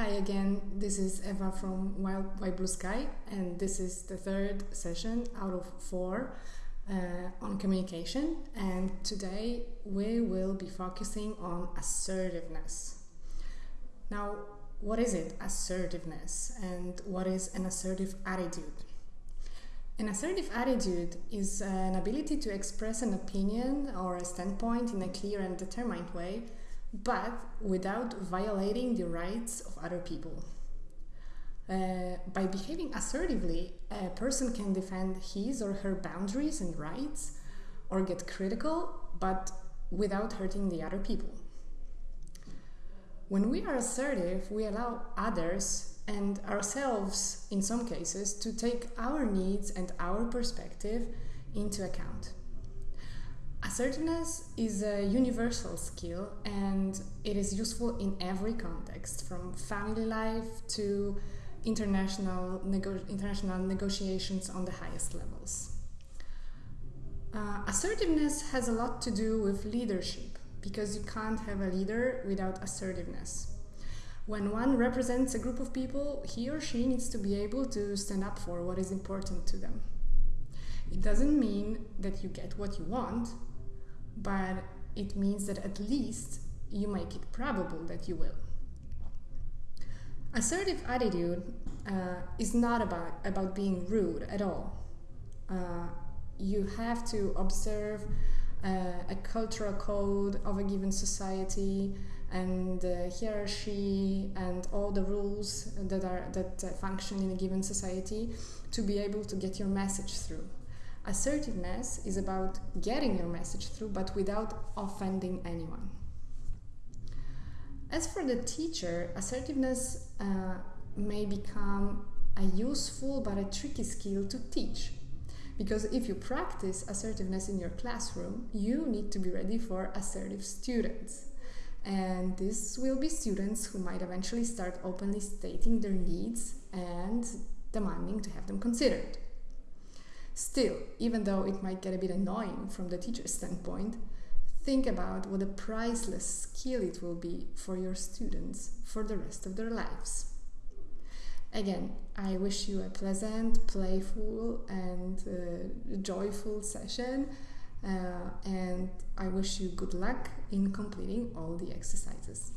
Hi again, this is Eva from Wild White Blue Sky, and this is the third session out of four uh, on communication. And today we will be focusing on assertiveness. Now, what is it, assertiveness, and what is an assertive attitude? An assertive attitude is an ability to express an opinion or a standpoint in a clear and determined way but without violating the rights of other people. Uh, by behaving assertively, a person can defend his or her boundaries and rights or get critical, but without hurting the other people. When we are assertive, we allow others and ourselves, in some cases, to take our needs and our perspective into account. Assertiveness is a universal skill and it is useful in every context, from family life to international, nego- international negotiations on the highest levels. Uh, assertiveness has a lot to do with leadership because you can't have a leader without assertiveness. When one represents a group of people, he or she needs to be able to stand up for what is important to them. It doesn't mean that you get what you want, but it means that at least you make it probable that you will. Assertive attitude uh, is not about, about being rude at all. Uh, you have to observe uh, a cultural code of a given society and the hierarchy and all the rules that are that uh, function in a given society to be able to get your message through. Assertiveness is about getting your message through, but without offending anyone. As for the teacher, assertiveness uh, may become a useful but a tricky skill to teach. Because if you practice assertiveness in your classroom, you need to be ready for assertive students. And this will be students who might eventually start openly stating their needs and demanding to have them considered. Still, even though it might get a bit annoying from the teacher's standpoint, think about what a priceless skill it will be for your students for the rest of their lives. Again, I wish you a pleasant, playful, and uh, joyful session, uh, and I wish you good luck in completing all the exercises.